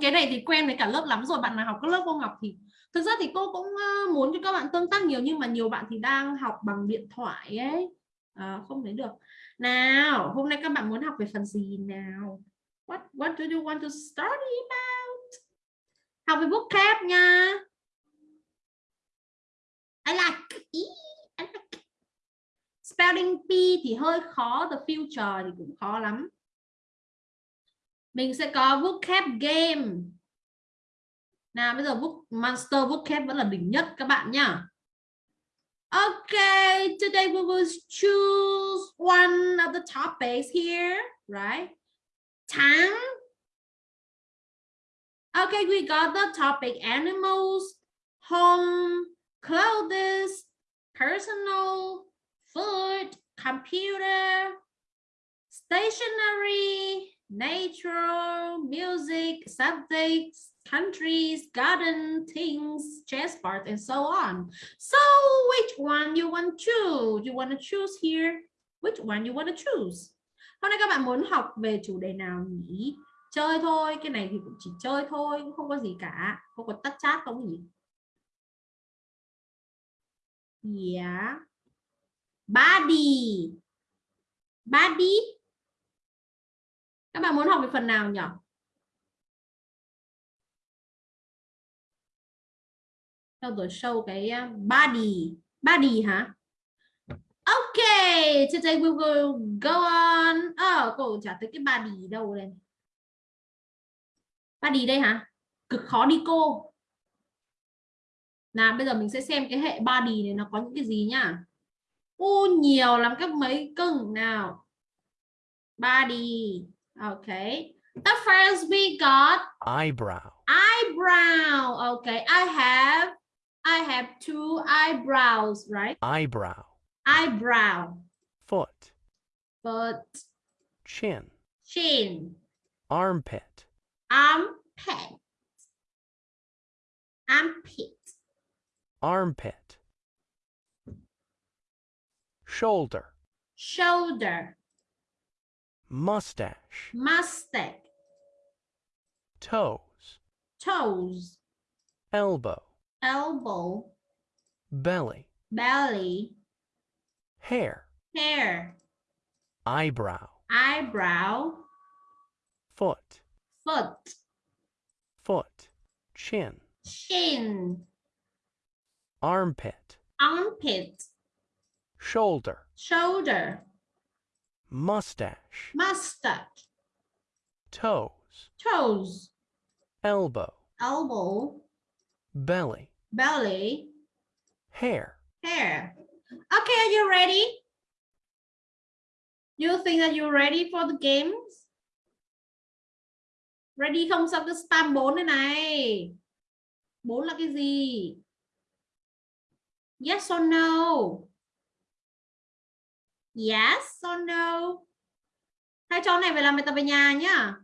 cái này thì quen với cả lớp lắm rồi bạn nào học các lớp cô Ngọc thì thực ra thì cô cũng ờ, muốn cho các bạn tương tác nhiều nhưng mà nhiều bạn thì đang học bằng điện thoại ấy à, không thấy được Nào, hôm nay các bạn muốn học về phần gì nào? What What do you want to study about? Học về cap nha. I like. Ý, I like. Spelling P thì hơi khó, the future thì cũng khó lắm. Mình sẽ có vocab game. Nào bây giờ book Monster vocab vẫn là đỉnh nhất các bạn nhá. Okay, today we will choose one of the topics here, right? Time. Okay, we got the topic animals, home, clothes, personal, food, computer, stationery, nature, music, subjects, countries, garden, things, chess part, and so on. So which one you want to choose? You want to choose here? Which one you want to choose? Hôm nay các bạn muốn học về chủ đề nào nhỉ? Chơi thôi, cái này thì cũng chỉ chơi thôi, cũng không có gì cả. Không có tắt chat không gì Yeah. Body. Body. Các bạn muốn học về phần nào nhỉ? Cho tôi show cái à, body. Body hả? Okay, today we will go on. Ờ, cô trả tới cái body đâu đây? Body đây hả? Cực khó đi cô. Nào bây giờ mình sẽ xem cái hệ body này nó có những cái gì nhá. U nhiều lắm các mấy cưng nào. Body. Okay. The first we got eyebrow, eyebrow. Okay, I have I have two eyebrows, right? eyebrow, Eyebrow, foot, foot, chin, chin, armpit, armpit, armpit, armpit, shoulder, shoulder, mustache, mustache, toes, toes, elbow, elbow, belly, belly, hair, hair, eyebrow, eyebrow, foot, foot, foot, chin, chin, armpit, armpit, shoulder, shoulder, mustache, mustache, toes, toes, elbow, elbow, belly, belly, hair. hair. Okay, are you ready? You think that you're ready for the games? Ready không sao cái spam 4 này này. 4 là cái gì? Yes or no? Yes or no? Hai cháu này phải làm bài tập về nhà nhá.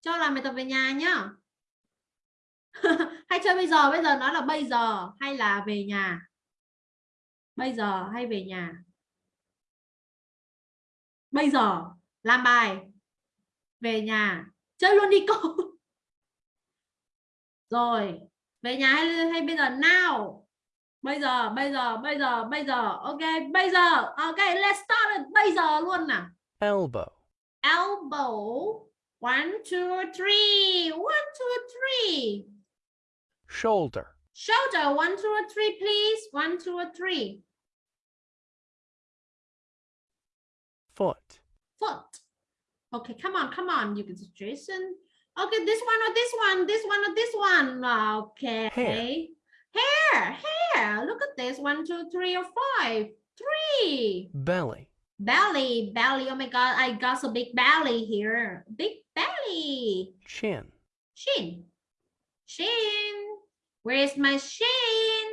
Cho làm bài tập về nhà nhá. hay chơi bây giờ bây giờ nói là bây giờ hay là về nhà bây giờ hay về nhà bây giờ làm bài. Về nhà. Chơi luôn đi cô. Rồi. Về nhà hay hay bây giờ now bây giờ bây giờ bây giờ bây giờ. Ok bây giờ. Ok let's start it. bây giờ luôn nào. Elbow, elbow. One two three. One two three. Shoulder, Shoulder, one, two, three, please. One, two, three. foot, Foot. Okay, come on, come on. You can see Jason. Okay, this one or this one, this one or this one. Okay. Hair. Hair, hair. Look at this. One, two, three, or five. Three. belly, Belly, belly. Oh my God, I got a big belly here. Big belly. chin, Chin. Chin. Where's my chin?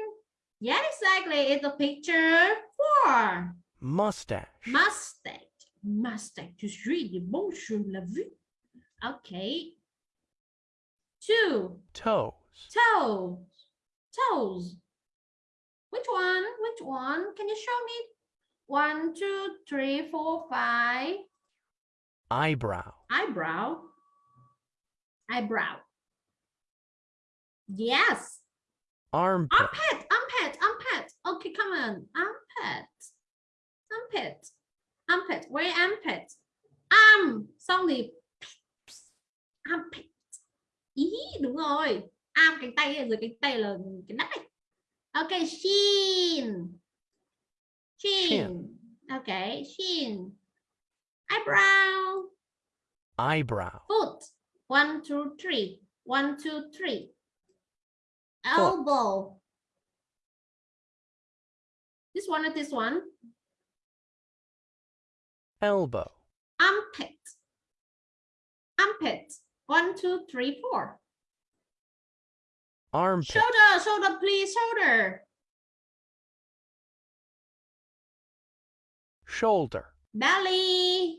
Yeah, exactly. It's a picture four. mustache, Mustache. Mustache. Je suis bon, je l'ai vu. Okay. Two. toes, Toes. Toes. Which one? Which one? Can you show me? One, two, three, four, five. eyebrow, Eyebrow. Eyebrow. Yes. armpit, Armpit, armpit, armpit, Okay, come on. Armpit. Armpit. Armpit. Where armpit? Arm. Xong thì armpit. Ý, đúng rồi. Arm cánh tay dưới cánh tay là cái nách này. Okay, shin. Shin. Okay, shin. Eyebrow. Eyebrow. Foot. One, two, three. One, two, three. Elbow. This one or this one? Elbow. Armpit. Armpit. One, two, three, four. Armpit. Shoulder, shoulder, please, shoulder. Shoulder. Belly.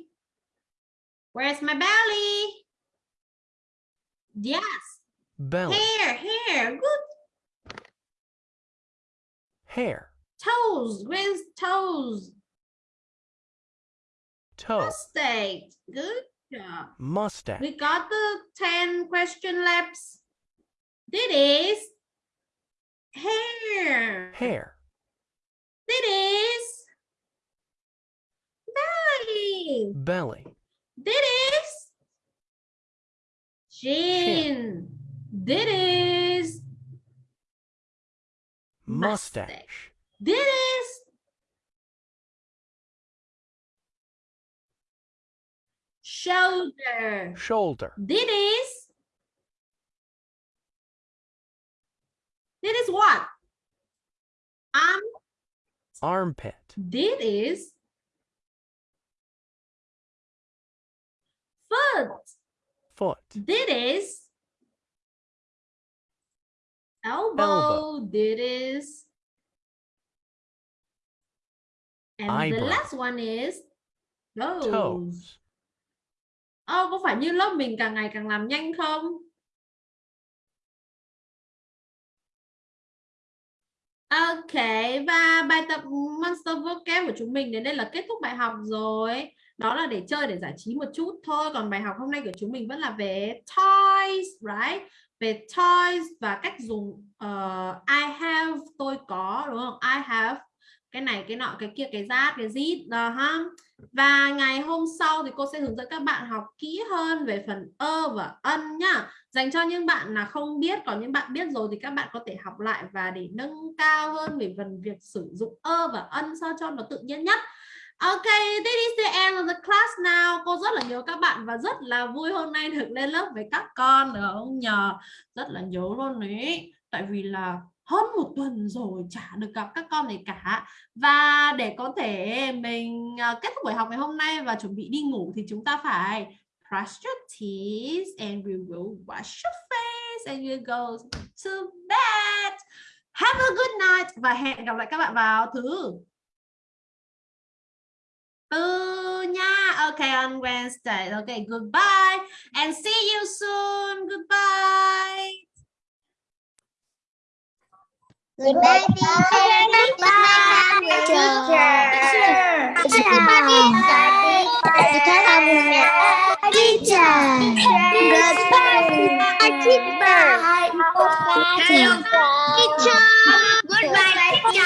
Where's my belly? Yes. Belly. Hair, hair. Good. Hair. Toes. Where's toes? Toe. Mustache. Good job. Mustache. We got the 10 question left. This is hair. Hair. This is belly. Belly. This is chin. This is Mustache. this is shoulder. Shoulder. This is this is what? Arm. Armpit. This is foot. Foot. This is elbow. Elbow. This is and the last one is toes. Toes. Ô, có phải như lớp mình càng ngày càng làm nhanh không? Ok, và bài tập Monster Vocab của chúng mình đến đây là kết thúc bài học rồi. Đó là để chơi, để giải trí một chút thôi. Còn bài học hôm nay của chúng mình vẫn là về toys, right? Về toys và cách dùng uh, I have, tôi có, đúng không? I have, cái này, cái nọ, cái kia, cái rát, cái zit, đó ha. Và ngày hôm sau thì cô sẽ hướng dẫn các bạn học kỹ hơn về phần ơ và ân nhá. Dành cho những bạn là không biết, còn những bạn biết rồi thì các bạn có thể học lại và để nâng cao hơn về phần việc sử dụng ơ và ân sao cho nó tự nhiên nhất. Ok, this is the end of the class now. Cô rất là nhớ các bạn và rất là vui hôm nay được lên lớp với các con được không nhờ? Rất là nhớ luôn đấy. Tại vì là hơn một tuần rồi chả được gặp các con này cả. Và để có thể mình ờ, kết thúc buổi học ngày hôm nay và chuẩn bị đi ngủ thì chúng ta phải brush your teeth and we will wash your face and you go to bed. Have a good night và hẹn gặp lại các bạn vào thứ tư nha. Okay on Wednesday. Okay goodbye and see you soon. Goodbye. Goodbye, teacher. Goodbye, teacher. Goodbye, teacher. Goodbye, teacher. Goodbye, teacher.